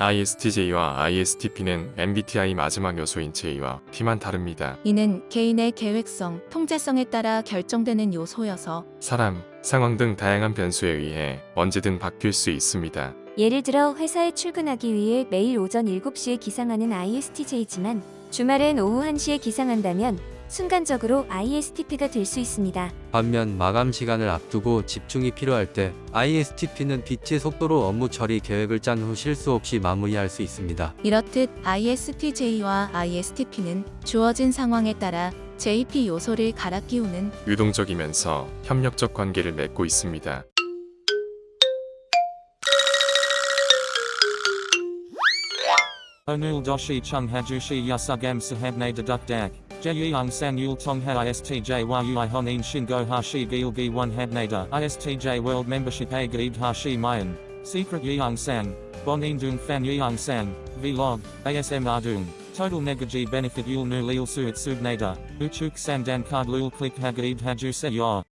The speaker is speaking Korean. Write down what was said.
ISTJ와 ISTP는 MBTI 마지막 요소인 J와 T만 다릅니다. 이는 개인의 계획성, 통제성에 따라 결정되는 요소여서 사람, 상황 등 다양한 변수에 의해 언제든 바뀔 수 있습니다. 예를 들어 회사에 출근하기 위해 매일 오전 7시에 기상하는 ISTJ지만 주말엔 오후 1시에 기상한다면 순간적으로 ISTP가 될 수 있습니다. 반면 마감 시간을 앞두고 집중이 필요할 때 ISTP는 빛의 속도로 업무 처리 계획을 짠 후 실수 없이 마무리할 수 있습니다. 이렇듯 ISTJ와 ISTP는 주어진 상황에 따라 JP 요소를 갈아 끼우는 유동적이면서 협력적 관계를 맺고 있습니다. Chung hajushi yasugam sahabne deduk dak. Jeyung sang yul tong ha istj yui honin shingo hashi gil gi one habnada. Istj world membership a gaib hashi mayan. Secret yeung sang. Bonin dung fan yeung sang. Vlog. ASM ardung. Total negaji benefit yul nu lil suit subnada. Uchuk sandan card lul click hagaib haju se.